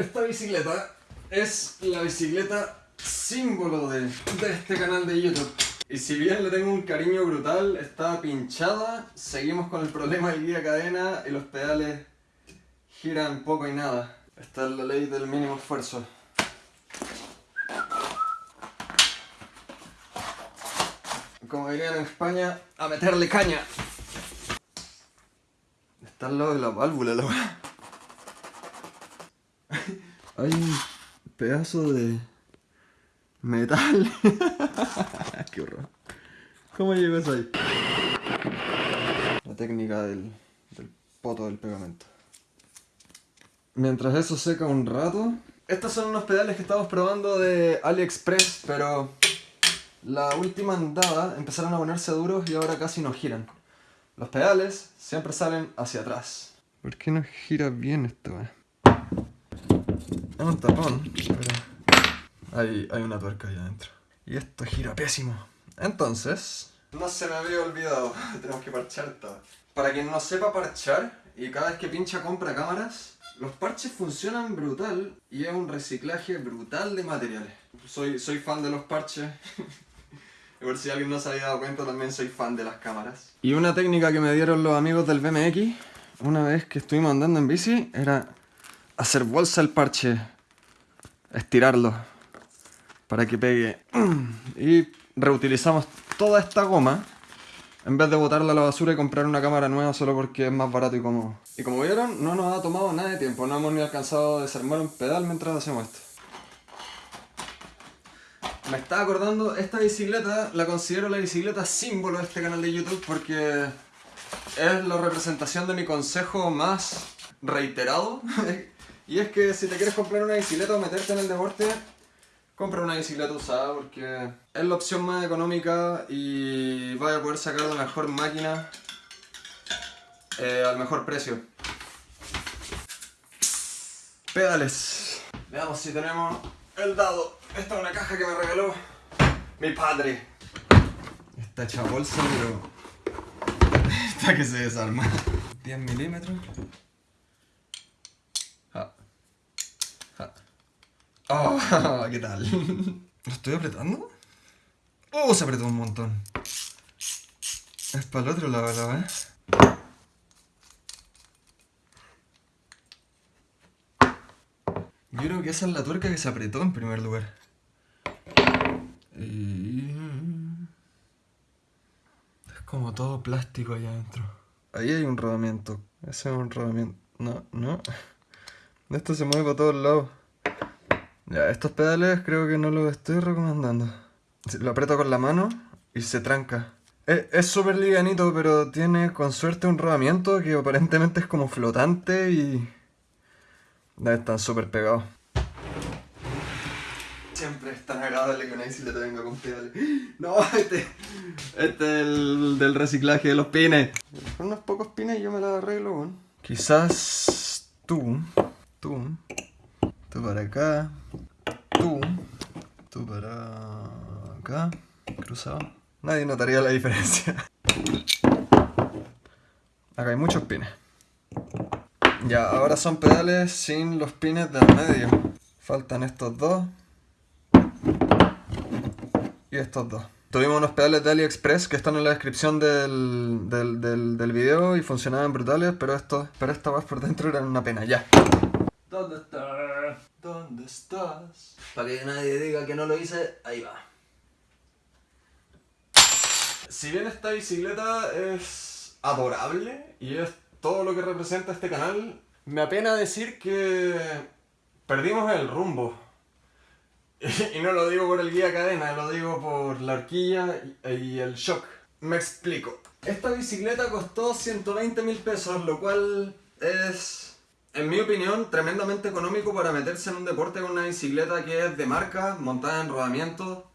Esta bicicleta es la bicicleta símbolo de, de este canal de YouTube. Y si bien le tengo un cariño brutal, está pinchada, seguimos con el problema del guía cadena y los pedales giran poco y nada. Esta es la ley del mínimo esfuerzo. Como dirían en España, a meterle caña. Está al lado de la válvula, la. Hay un pedazo de metal. Qué horror. ¿Cómo llegó eso ahí? La técnica del, del poto del pegamento. Mientras eso seca un rato. Estos son unos pedales que estamos probando de AliExpress, pero la última andada empezaron a ponerse duros y ahora casi no giran. Los pedales siempre salen hacia atrás. ¿Por qué no gira bien esto? Un tapón, hay, hay una tuerca ahí adentro. Y esto gira pésimo. Entonces, no se me había olvidado, tenemos que parchar esto. Para quien no sepa parchar y cada vez que pincha compra cámaras, los parches funcionan brutal y es un reciclaje brutal de materiales. Soy, soy fan de los parches. y por si alguien no se había dado cuenta, también soy fan de las cámaras. Y una técnica que me dieron los amigos del BMX, una vez que estuvimos andando en bici, era hacer bolsa el parche, estirarlo para que pegue. Y reutilizamos toda esta goma en vez de botarla a la basura y comprar una cámara nueva solo porque es más barato y cómodo. Y como vieron, no nos ha tomado nada de tiempo, no hemos ni alcanzado a desarmar un pedal mientras hacemos esto. Me estaba acordando, esta bicicleta la considero la bicicleta símbolo de este canal de YouTube porque es la representación de mi consejo más reiterado. y es que si te quieres comprar una bicicleta o meterte en el deporte, compra una bicicleta usada porque es la opción más económica y vas a poder sacar la mejor máquina eh, al mejor precio. Pedales. Veamos si tenemos el dado. Esta es una caja que me regaló mi padre. Está hecha bolsa, pero está que se desarma. 10 milímetros. Oh, ¿qué tal? ¿Lo estoy apretando? ¡Oh! Se apretó un montón. Es para el otro lado, la vez. Yo creo que esa es la tuerca que se apretó en primer lugar. Y... Es como todo plástico allá adentro. Ahí hay un rodamiento. Ese es un rodamiento. No, no. Esto se mueve para todos lados. Ya, estos pedales creo que no los estoy recomendando. Lo aprieto con la mano y se tranca. Es súper livianito, pero tiene con suerte un rodamiento que aparentemente es como flotante y... Están súper pegados. Siempre es tan agradable que una bicicleta venga con pedales. No, este, este es el del reciclaje de los pines. Con unos pocos pines yo me la arreglo, Quizás tú, tú, tú para acá, tú, tú para acá, cruzado. Nadie notaría la diferencia. Acá hay muchos pines. Ya, ahora son pedales sin los pines del medio. Faltan estos dos. Y estos dos. Tuvimos unos pedales de AliExpress que están en la descripción del, del, del, video y funcionaban brutales, pero estos, pero esta por dentro eran una pena, ya. ¿Dónde estás? ¿Dónde estás? Para que nadie diga que no lo hice, ahí va. Si bien esta bicicleta es adorable y es todo lo que representa este canal, me apena decir que perdimos el rumbo. Y no lo digo por el guía cadena, lo digo por la horquilla y el shock. Me explico. Esta bicicleta costó 120 mil pesos, lo cual es, en mi opinión, tremendamente económico para meterse en un deporte con una bicicleta que es de marca, montada en rodamiento,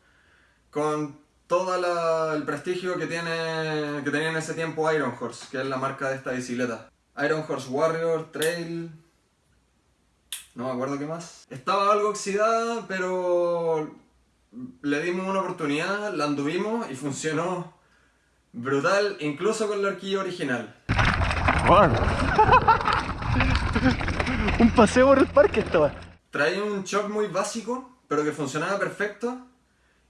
con todo el prestigio que, tiene, que tenía en ese tiempo Iron Horse, que es la marca de esta bicicleta. Iron Horse Warrior, Trail... No me acuerdo qué más. Estaba algo oxidada, pero le dimos una oportunidad, la anduvimos y funcionó brutal, incluso con la horquilla original. Un paseo por el parque estaba. Traía un shock muy básico, pero que funcionaba perfecto,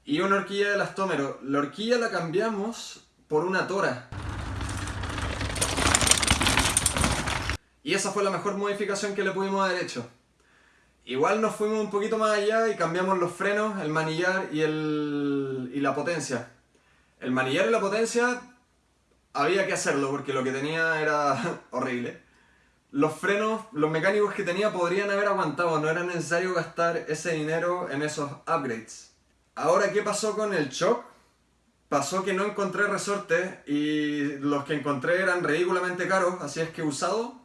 y una horquilla de elastómero. La horquilla la cambiamos por una tora. Y esa fue la mejor modificación que le pudimos haber hecho. Igual nos fuimos un poquito más allá y cambiamos los frenos, el manillar y, el, y la potencia. El manillar y la potencia había que hacerlo porque lo que tenía era horrible. Los frenos, los mecánicos que tenía podrían haber aguantado, no era necesario gastar ese dinero en esos upgrades. Ahora, ¿qué pasó con el shock? Pasó que no encontré resortes y los que encontré eran ridículamente caros, así es que usado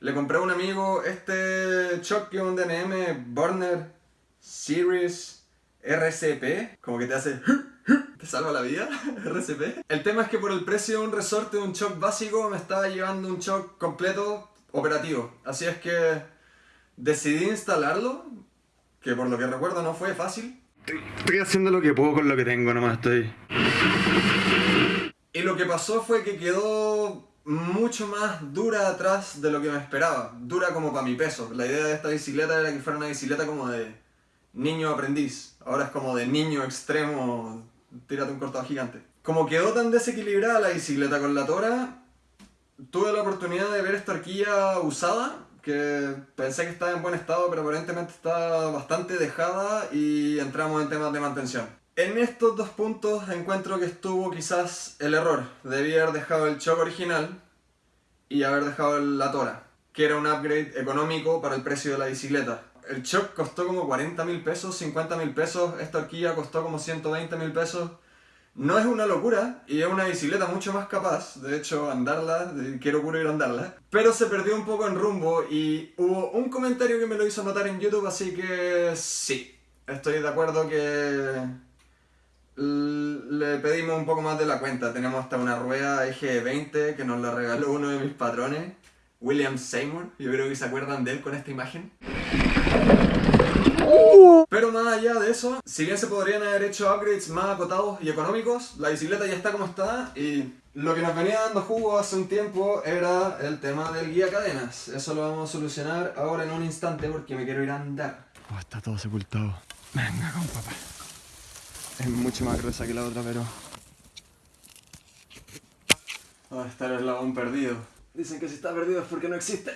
le compré a un amigo este shock que un DNM Burner Series RCP, como que te hace... ¿Te salva la vida? RCP. El tema es que por el precio de un resorte de un shock básico me estaba llevando un shock completo operativo. Así es que decidí instalarlo, que por lo que recuerdo no fue fácil. Estoy haciendo lo que puedo con lo que tengo, nomás estoy... Y lo que pasó fue que quedó mucho más dura atrás de lo que me esperaba. Dura como para mi peso. La idea de esta bicicleta era que fuera una bicicleta como de niño aprendiz. Ahora es como de niño extremo, tírate un cortado gigante. Como quedó tan desequilibrada la bicicleta con la tora, tuve la oportunidad de ver esta horquilla usada, que pensé que estaba en buen estado, pero aparentemente está bastante dejada y entramos en temas de mantención. En estos dos puntos encuentro que estuvo quizás el error. Debía haber dejado el shock original y haber dejado la tora, que era un upgrade económico para el precio de la bicicleta. El shock costó como 40 mil pesos, 50 mil pesos, esta horquilla costó como 120 mil pesos. No es una locura y es una bicicleta mucho más capaz, de hecho andarla, quiero ir a andarla, pero se perdió un poco en rumbo y hubo un comentario que me lo hizo notar en YouTube, así que sí, estoy de acuerdo que le pedimos un poco más de la cuenta. Tenemos hasta una rueda eje 20 que nos la regaló uno de mis patrones, William Seymour. Yo creo que se acuerdan de él con esta imagen. Pero más allá de eso, si bien se podrían haber hecho upgrades más acotados y económicos, la bicicleta ya está como está y lo que nos venía dando jugo hace un tiempo era el tema del guía cadenas. Eso lo vamos a solucionar ahora en un instante porque me quiero ir a andar. Oh, está todo sepultado. Venga con papá. Es mucho más gruesa que la otra, pero... Oh, está el eslabón perdido. Dicen que si está perdido es porque no existe.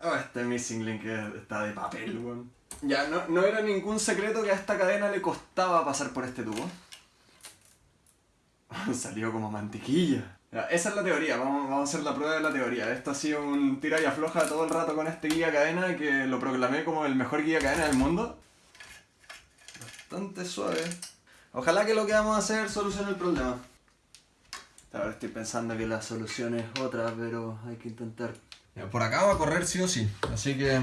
Oh, este missing link está de papel, weón. Ya, no, no era ningún secreto que a esta cadena le costaba pasar por este tubo. Salió como mantequilla. esa es la teoría, vamos, vamos, a hacer la prueba de la teoría. Esto ha sido un tira y afloja todo el rato con este guía cadena que lo proclamé como el mejor guía cadena del mundo. Bastante suave. Ojalá que lo que vamos a hacer solucione el problema. Ahora estoy pensando que la solución es otra, pero hay que intentar. Por acá va a correr sí o sí, así que...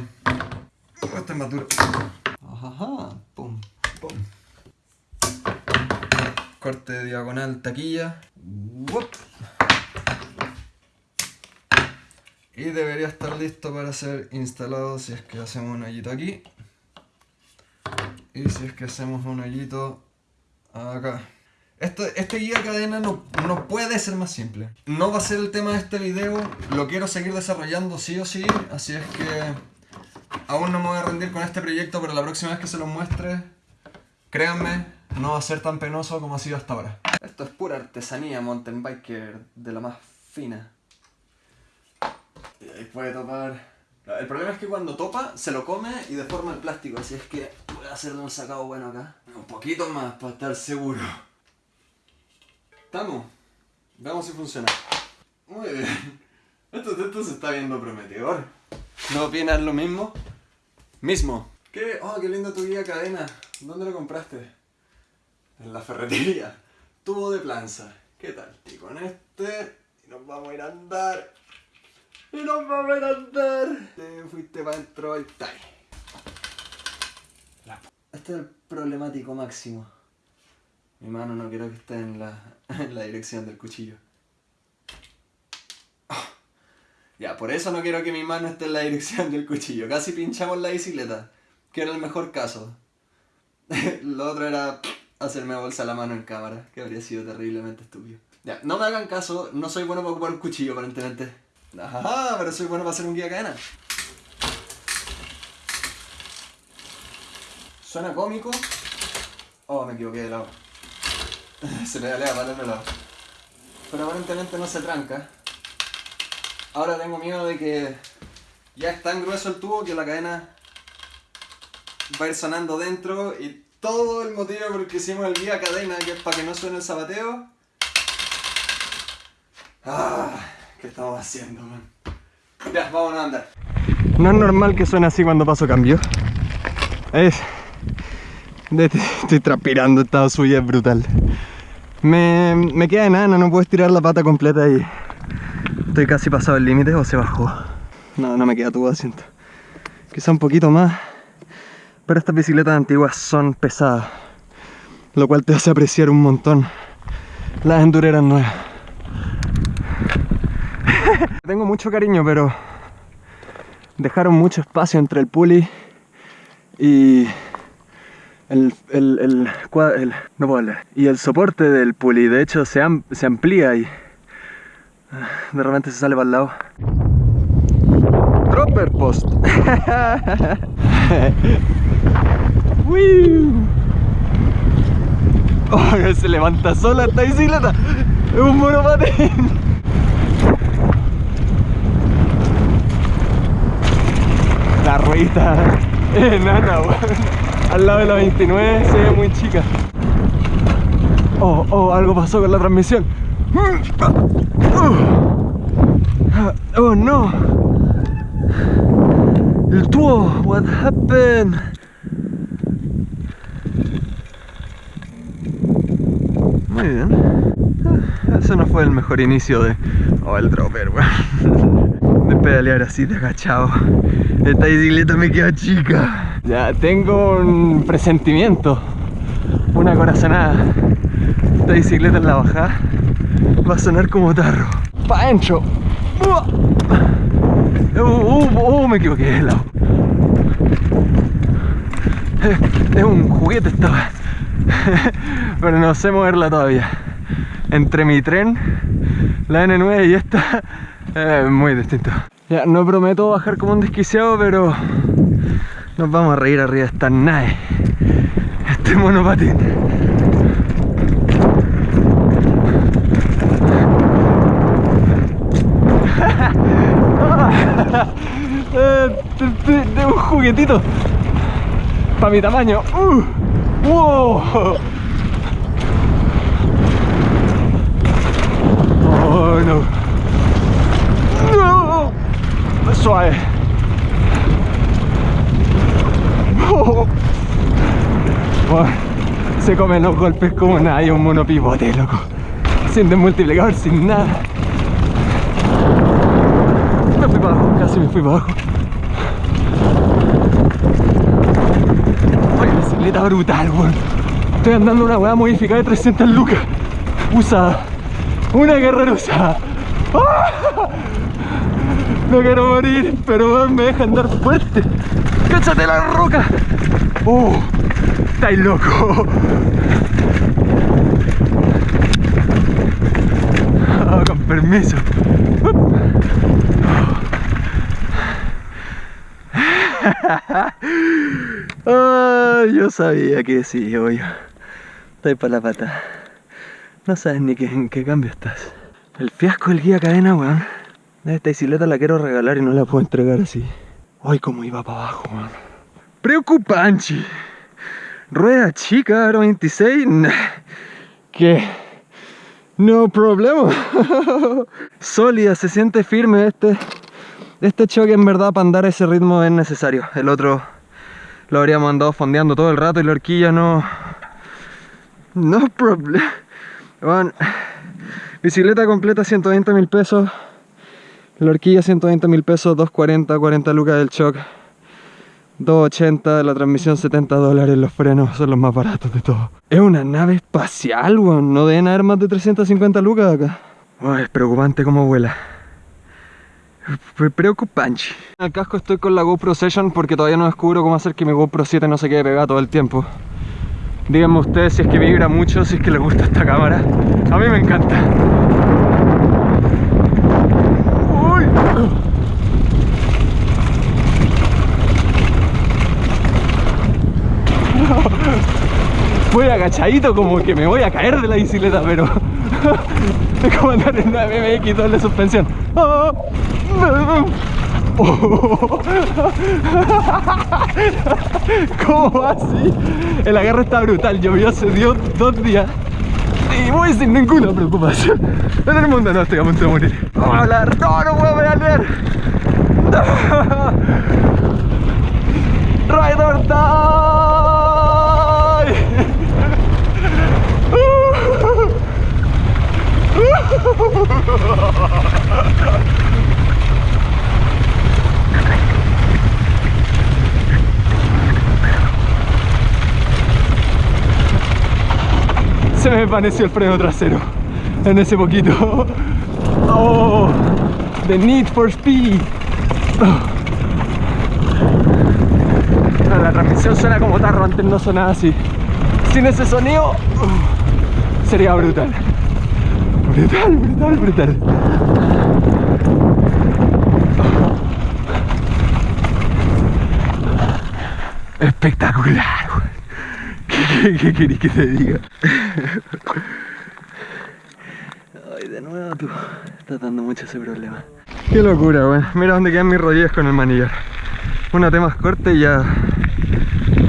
Esta es más dura. Ajá, pum, pum. Corte diagonal taquilla. Y debería estar listo para ser instalado si es que hacemos un hoyito aquí. Y si es que hacemos un hoyito Acá. este guía cadena no, no, puede ser más simple. No va a ser el tema de este video, lo quiero seguir desarrollando sí o sí, así es que aún no me voy a rendir con este proyecto, pero la próxima vez que se lo muestre, créanme, no va a ser tan penoso como ha sido hasta ahora. Esto es pura artesanía mountain biker de la más fina. Y ahí puede topar... El problema es que cuando topa, se lo come y deforma el plástico, así es que voy a hacerle un sacado bueno acá. Un poquito más para estar seguro. Estamos. Veamos si funciona. Muy bien. Esto, se está viendo prometedor. ¿No opinas lo mismo? Mismo. ¿Qué? Oh, qué lindo tu guía cadena. ¿Dónde lo compraste? En la ferretería. Tubo de planza. ¿Qué tal? Y con este... Y nos vamos a ir a andar. Y nos vamos a ir a andar. Te fuiste para adentro, y está. Este es el problemático máximo. Mi mano no quiero que esté en la, en la dirección del cuchillo. Ah. Ya, por eso no quiero que mi mano esté en la dirección del cuchillo. Casi pinchamos la bicicleta, que era el mejor caso. Lo otro era hacerme bolsa la mano en cámara, que habría sido terriblemente estúpido. Ya, no me hagan caso, no soy bueno para ocupar un cuchillo aparentemente. Ajá, pero soy bueno para hacer un guía cadena. Suena cómico. Oh, me equivoqué de lado. Se pedalea para el otro lado. Pero aparentemente no se tranca. Ahora tengo miedo de que ya es tan grueso el tubo que la cadena va a ir sonando dentro y todo el motivo por el que hicimos el guía cadena, que es para que no suene el zapateo. Ah, ¿qué estamos haciendo, man? Ya, vamos a andar. No es normal que suene así cuando paso cambio. Es... Estoy transpirando, estado suya es brutal. Me, me queda enana, no puedo estirar la pata completa y estoy casi pasado el límite o se bajó. No, no me queda tubo de asiento. Quizá un poquito más. Pero estas bicicletas antiguas son pesadas. Lo cual te hace apreciar un montón las endureras nuevas. Tengo mucho cariño, pero dejaron mucho espacio entre el puli y el, el, el, el no puedo hablar. y el soporte del puli. De hecho, se, se amplía y de repente se sale para el lado. Dropper post. oh, se levanta sola esta bicicleta. Es un monopatín. La ruedita enana, Al lado de la 29 se ve muy chica. Oh, oh, algo pasó con la transmisión. Oh no. El tubo, what happened? Muy bien. Ese no fue el mejor inicio de... El dropper, weón. De pedalear así de agachado. Esta bicicleta me queda chica. Ya tengo un presentimiento. Una corazonada. Esta bicicleta en la bajada va a sonar como tarro. Pa' adentro. Uh, uh, uh, me equivoqué de lado. Es un juguete esta Pero no sé moverla todavía entre mi tren, la N9 y esta, es muy distinto. Ya, no prometo bajar como un desquiciado, pero nos vamos a reír arriba de esta nave, este monopatín. Juguetito para mi tamaño. Uh, wow. Oh no. No. Suave. Oh. se comen los golpes como nada y un monopivote, loco. Siente multiplicador sin nada. Me fui para abajo, casi me fui para abajo. Brutal, weón. Estoy andando una weá modificada de 300 lucas. Usada. Una guerrera usada. ¡Ah! No quiero morir, pero me deja andar fuerte. ¡Cáchate la roca! ¡Uh! ¡Estáis loco! Oh, con permiso. Oh, yo sabía que sí, yo. Estoy para la pata. No sabes ni en qué cambio estás. El fiasco del guía cadena, weón. Esta bicicleta la quiero regalar y no la puedo entregar así. Ay, cómo iba para abajo, weón. Preocupante. Rueda chica, aro 26. ¿Qué? No problema. Sólida, se siente firme este. Este choque en verdad para andar ese ritmo es necesario. El otro lo habríamos andado fondeando todo el rato y la horquilla no... No problema. Bueno, bicicleta completa 120 mil pesos. La horquilla 120 mil pesos, 240, 40 lucas del shock. 280, la transmisión 70 dólares, los frenos son los más baratos de todo. Es una nave espacial, weón. No deben haber más de 350 lucas acá. es preocupante cómo vuela. Preocupante. En el casco estoy con la GoPro Session porque todavía no descubro cómo hacer que mi GoPro 7 no se quede pegada todo el tiempo. Díganme ustedes si es que vibra mucho, si es que les gusta esta cámara. A mí me encanta. Agachadito como que me voy a caer de la bicicleta, pero... es como andar en una BMX doble suspensión. ¿Cómo así? El agarre está brutal, llovió hace dio dos días y voy sin ninguna preocupación en el mundo no estoy a punto de morir vamos a hablar no no puedo pedalear no. Se me desvaneció el freno trasero en ese poquito. Oh, the need for speed. La transmisión suena como tarro, antes no sonaba así. Sin ese sonido uh, sería brutal. Brutal, brutal, brutal. Espectacular. ¿Qué, qué querés que te diga? Ay, de nuevo tú. Estás dando mucho ese problema. Qué locura, weón. Mira dónde quedan mis rodillas con el manillar. Una tema corta y ya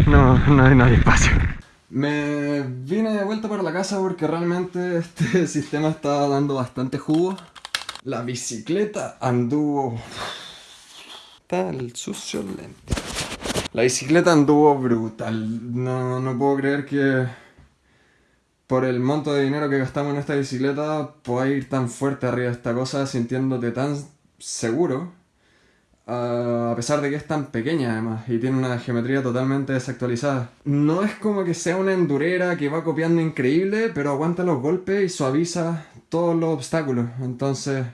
no, no, no hay espacio. Me vine de vuelta para la casa porque realmente este sistema estaba dando bastante jugo. La bicicleta anduvo... Está el sucio lente. La bicicleta anduvo brutal. No, no puedo creer que por el monto de dinero que gastamos en esta bicicleta puedas ir tan fuerte arriba de esta cosa sintiéndote tan seguro. Uh, a pesar de que es tan pequeña además y tiene una geometría totalmente desactualizada. No es como que sea una endurera que va copiando increíble, pero aguanta los golpes y suaviza todos los obstáculos. Entonces,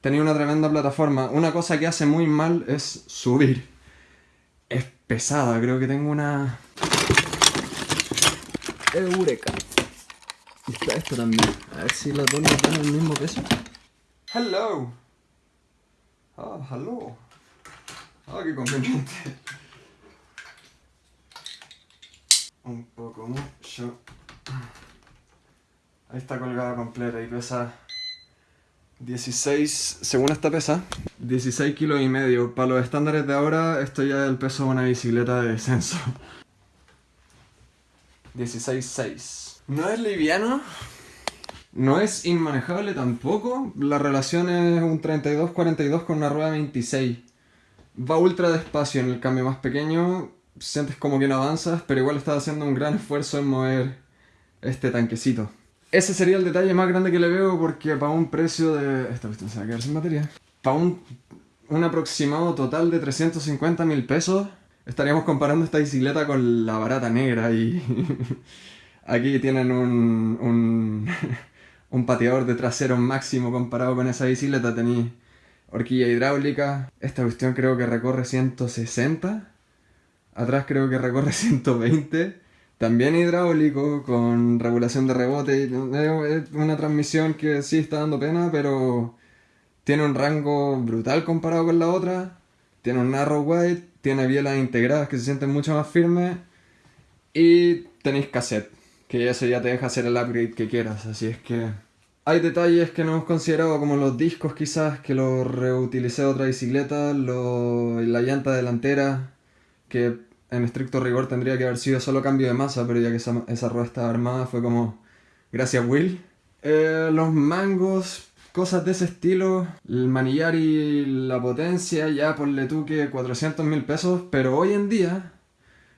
tenía una tremenda plataforma. Una cosa que hace muy mal es subir. Es pesada, creo que tengo una... Eureka. Y está esto también. A ver si las dos nos dan el mismo peso. Hello. Ah, hello. Ah, qué conveniente. Un poco mucho. Ahí está colgada completa y pesa 16, según esta pesa, 16 kilos y medio. Para los estándares de ahora, esto ya es el peso de una bicicleta de descenso. 16.6. No es liviano, no es inmanejable tampoco. La relación es un 32-42 con una rueda 26. Va ultra despacio en el cambio más pequeño. Sientes como que no avanzas, pero igual estás haciendo un gran esfuerzo en mover este tanquecito. Ese sería el detalle más grande que le veo porque para un precio de... Esta cuestión se va a quedar sin batería. Para un, un aproximado total de 350 mil pesos, estaríamos comparando esta bicicleta con la barata negra y... Aquí tienen un, un, un pateador de trasero máximo comparado con esa bicicleta. Horquilla hidráulica. Esta cuestión creo que recorre 160. Atrás creo que recorre 120. También hidráulico, con regulación de rebote. Es una transmisión que sí está dando pena, pero tiene un rango brutal comparado con la otra. Tiene un narrow wide, tiene bielas integradas que se sienten mucho más firmes. Y tenéis cassette, que eso ya te deja hacer el upgrade que quieras. Así es que hay detalles que no hemos considerado, como los discos quizás, que los reutilicé otra bicicleta, la llanta delantera, que en estricto rigor tendría que haber sido solo cambio de masa, pero ya que esa, esa rueda estaba armada fue como, gracias Will. Eh, los mangos, cosas de ese estilo, el manillar y la potencia, ya ponle tú que 400 mil pesos, pero hoy en día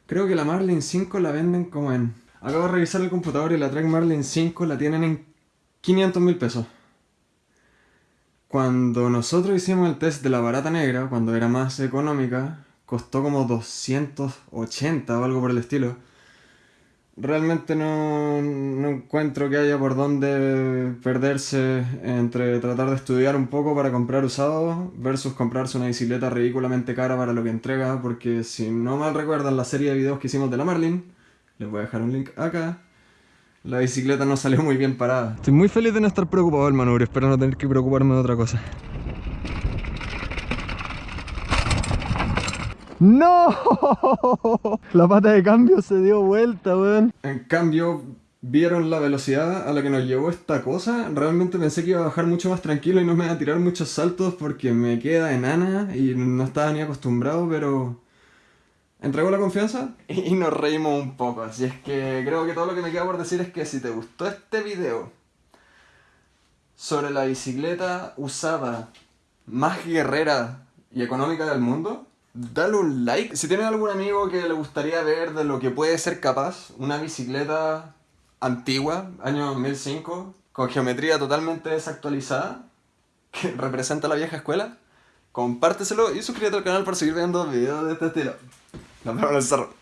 creo que la Marlin 5 la venden como en... Acabo de revisar el computador y la Trek Marlin 5 la tienen en 500 mil pesos. Cuando nosotros hicimos el test de la barata negra, cuando era más económica, costó como 280 o algo por el estilo. Realmente no, no, encuentro que haya por dónde perderse entre tratar de estudiar un poco para comprar usado versus comprarse una bicicleta ridículamente cara para lo que entrega, porque si no mal recuerdan la serie de videos que hicimos de la Marlin, les voy a dejar un link acá, la bicicleta no salió muy bien parada. Estoy muy feliz de no estar preocupado del manubrio, espero no tener que preocuparme de otra cosa. ¡No! La pata de cambio se dio vuelta, weón. En cambio, vieron la velocidad a la que nos llevó esta cosa. Realmente pensé que iba a bajar mucho más tranquilo y no me iba a tirar muchos saltos porque me queda enana y no estaba ni acostumbrado, pero entregó la confianza y nos reímos un poco. Así es que creo que todo lo que me queda por decir es que si te gustó este video sobre la bicicleta usada más guerrera y económica del mundo, dale un like. Si tienes algún amigo que le gustaría ver de lo que puede ser capaz una bicicleta antigua, año 2005, con geometría totalmente desactualizada, que representa la vieja escuela, compárteselo y suscríbete al canal para seguir viendo videos de este estilo. Nos vemos en el cerro.